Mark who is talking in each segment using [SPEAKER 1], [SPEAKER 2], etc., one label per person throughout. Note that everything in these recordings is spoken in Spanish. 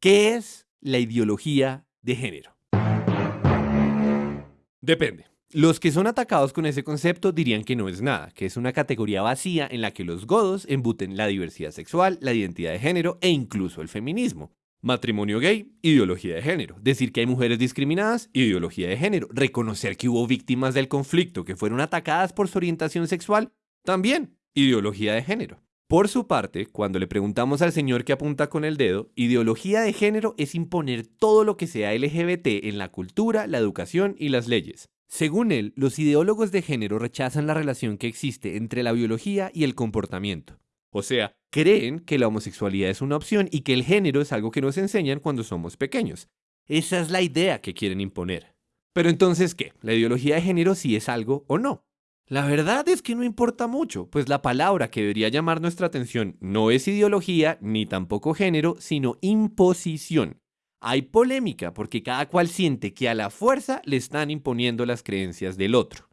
[SPEAKER 1] ¿Qué es la ideología de género? Depende. Los que son atacados con ese concepto dirían que no es nada, que es una categoría vacía en la que los godos embuten la diversidad sexual, la identidad de género e incluso el feminismo. Matrimonio gay, ideología de género. Decir que hay mujeres discriminadas, ideología de género. Reconocer que hubo víctimas del conflicto que fueron atacadas por su orientación sexual, también, ideología de género. Por su parte, cuando le preguntamos al señor que apunta con el dedo, ideología de género es imponer todo lo que sea LGBT en la cultura, la educación y las leyes. Según él, los ideólogos de género rechazan la relación que existe entre la biología y el comportamiento. O sea, creen que la homosexualidad es una opción y que el género es algo que nos enseñan cuando somos pequeños. Esa es la idea que quieren imponer. Pero entonces, ¿qué? ¿La ideología de género sí es algo o no? La verdad es que no importa mucho, pues la palabra que debería llamar nuestra atención no es ideología ni tampoco género, sino imposición. Hay polémica porque cada cual siente que a la fuerza le están imponiendo las creencias del otro.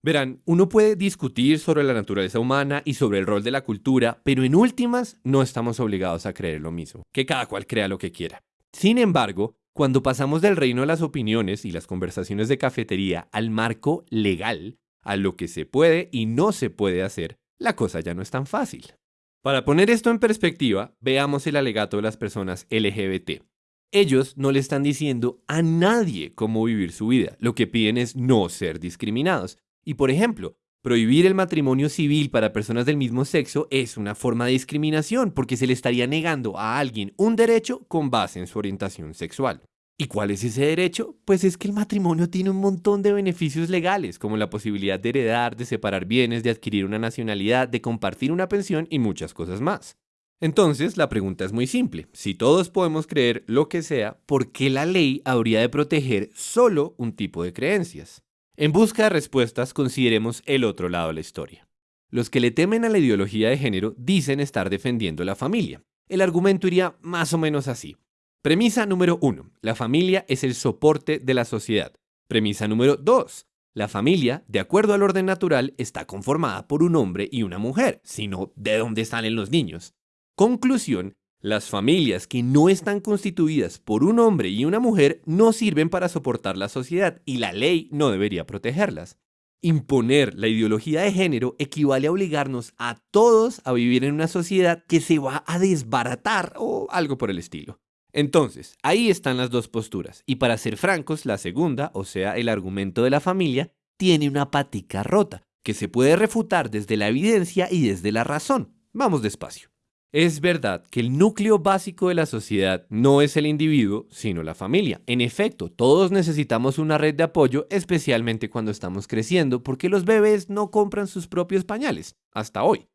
[SPEAKER 1] Verán, uno puede discutir sobre la naturaleza humana y sobre el rol de la cultura, pero en últimas no estamos obligados a creer lo mismo, que cada cual crea lo que quiera. Sin embargo, cuando pasamos del reino de las opiniones y las conversaciones de cafetería al marco legal, a lo que se puede y no se puede hacer, la cosa ya no es tan fácil. Para poner esto en perspectiva, veamos el alegato de las personas LGBT. Ellos no le están diciendo a nadie cómo vivir su vida, lo que piden es no ser discriminados. Y por ejemplo, prohibir el matrimonio civil para personas del mismo sexo es una forma de discriminación porque se le estaría negando a alguien un derecho con base en su orientación sexual. ¿Y cuál es ese derecho? Pues es que el matrimonio tiene un montón de beneficios legales, como la posibilidad de heredar, de separar bienes, de adquirir una nacionalidad, de compartir una pensión y muchas cosas más. Entonces, la pregunta es muy simple. Si todos podemos creer lo que sea, ¿por qué la ley habría de proteger solo un tipo de creencias? En busca de respuestas, consideremos el otro lado de la historia. Los que le temen a la ideología de género dicen estar defendiendo la familia. El argumento iría más o menos así. Premisa número 1. La familia es el soporte de la sociedad. Premisa número 2. La familia, de acuerdo al orden natural, está conformada por un hombre y una mujer, sino de dónde salen los niños. Conclusión, las familias que no están constituidas por un hombre y una mujer no sirven para soportar la sociedad y la ley no debería protegerlas. Imponer la ideología de género equivale a obligarnos a todos a vivir en una sociedad que se va a desbaratar o algo por el estilo. Entonces, ahí están las dos posturas. Y para ser francos, la segunda, o sea, el argumento de la familia, tiene una patica rota, que se puede refutar desde la evidencia y desde la razón. Vamos despacio. Es verdad que el núcleo básico de la sociedad no es el individuo, sino la familia. En efecto, todos necesitamos una red de apoyo, especialmente cuando estamos creciendo, porque los bebés no compran sus propios pañales, hasta hoy.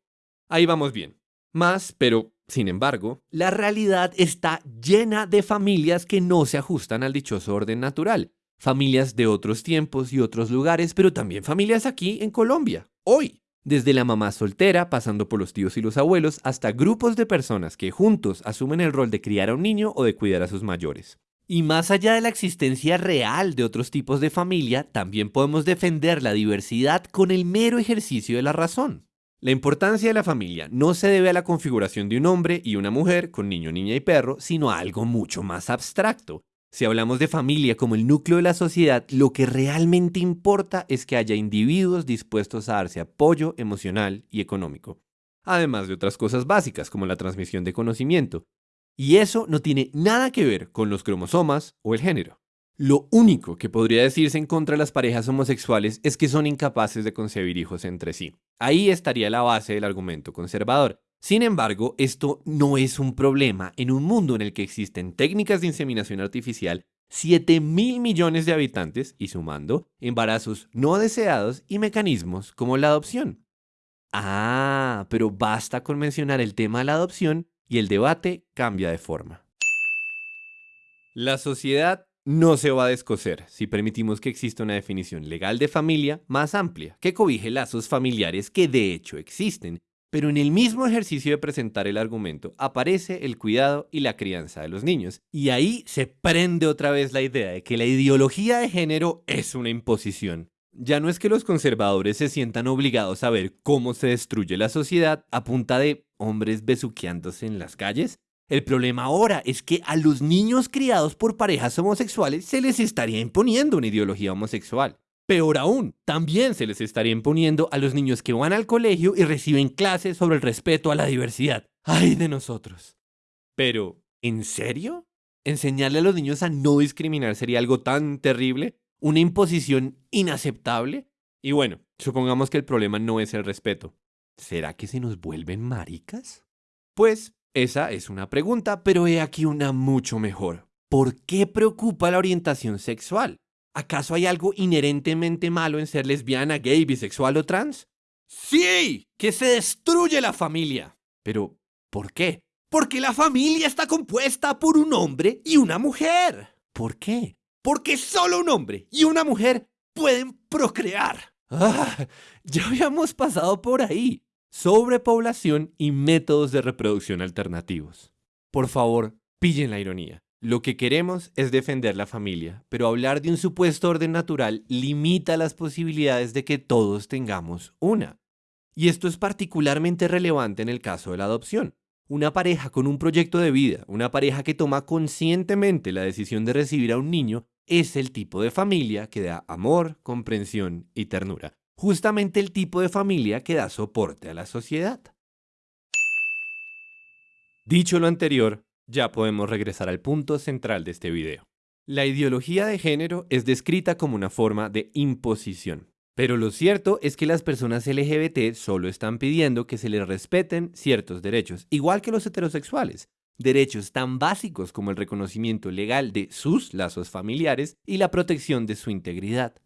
[SPEAKER 1] Ahí vamos bien. Más, pero sin embargo, la realidad está llena de familias que no se ajustan al dichoso orden natural. Familias de otros tiempos y otros lugares, pero también familias aquí en Colombia, hoy. Desde la mamá soltera, pasando por los tíos y los abuelos, hasta grupos de personas que juntos asumen el rol de criar a un niño o de cuidar a sus mayores. Y más allá de la existencia real de otros tipos de familia, también podemos defender la diversidad con el mero ejercicio de la razón. La importancia de la familia no se debe a la configuración de un hombre y una mujer con niño, niña y perro, sino a algo mucho más abstracto. Si hablamos de familia como el núcleo de la sociedad, lo que realmente importa es que haya individuos dispuestos a darse apoyo emocional y económico, además de otras cosas básicas como la transmisión de conocimiento. Y eso no tiene nada que ver con los cromosomas o el género. Lo único que podría decirse en contra de las parejas homosexuales es que son incapaces de concebir hijos entre sí. Ahí estaría la base del argumento conservador. Sin embargo, esto no es un problema en un mundo en el que existen técnicas de inseminación artificial, 7 mil millones de habitantes y sumando embarazos no deseados y mecanismos como la adopción. Ah, pero basta con mencionar el tema de la adopción y el debate cambia de forma. La sociedad no se va a descoser si permitimos que exista una definición legal de familia más amplia, que cobije lazos familiares que de hecho existen, pero en el mismo ejercicio de presentar el argumento aparece el cuidado y la crianza de los niños. Y ahí se prende otra vez la idea de que la ideología de género es una imposición. Ya no es que los conservadores se sientan obligados a ver cómo se destruye la sociedad a punta de hombres besuqueándose en las calles? El problema ahora es que a los niños criados por parejas homosexuales se les estaría imponiendo una ideología homosexual. Peor aún, también se les estaría imponiendo a los niños que van al colegio y reciben clases sobre el respeto a la diversidad. ¡Ay de nosotros! Pero, ¿en serio? ¿Enseñarle a los niños a no discriminar sería algo tan terrible? ¿Una imposición inaceptable? Y bueno, supongamos que el problema no es el respeto. ¿Será que se nos vuelven maricas? Pues esa es una pregunta, pero he aquí una mucho mejor. ¿Por qué preocupa la orientación sexual? ¿Acaso hay algo inherentemente malo en ser lesbiana, gay, bisexual o trans? Sí, que se destruye la familia. Pero, ¿por qué? Porque la familia está compuesta por un hombre y una mujer. ¿Por qué? Porque solo un hombre y una mujer pueden procrear. Ah, ya habíamos pasado por ahí sobrepoblación y métodos de reproducción alternativos. Por favor, pillen la ironía. Lo que queremos es defender la familia, pero hablar de un supuesto orden natural limita las posibilidades de que todos tengamos una. Y esto es particularmente relevante en el caso de la adopción. Una pareja con un proyecto de vida, una pareja que toma conscientemente la decisión de recibir a un niño, es el tipo de familia que da amor, comprensión y ternura justamente el tipo de familia que da soporte a la sociedad. Dicho lo anterior, ya podemos regresar al punto central de este video. La ideología de género es descrita como una forma de imposición. Pero lo cierto es que las personas LGBT solo están pidiendo que se les respeten ciertos derechos, igual que los heterosexuales, derechos tan básicos como el reconocimiento legal de sus lazos familiares y la protección de su integridad.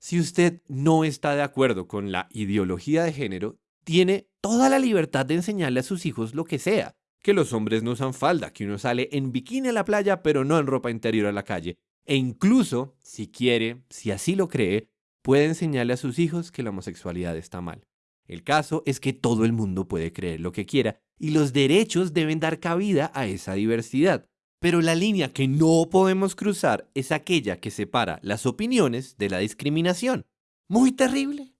[SPEAKER 1] Si usted no está de acuerdo con la ideología de género, tiene toda la libertad de enseñarle a sus hijos lo que sea. Que los hombres no usan falda, que uno sale en bikini a la playa, pero no en ropa interior a la calle. E incluso, si quiere, si así lo cree, puede enseñarle a sus hijos que la homosexualidad está mal. El caso es que todo el mundo puede creer lo que quiera y los derechos deben dar cabida a esa diversidad. Pero la línea que no podemos cruzar es aquella que separa las opiniones de la discriminación. Muy terrible.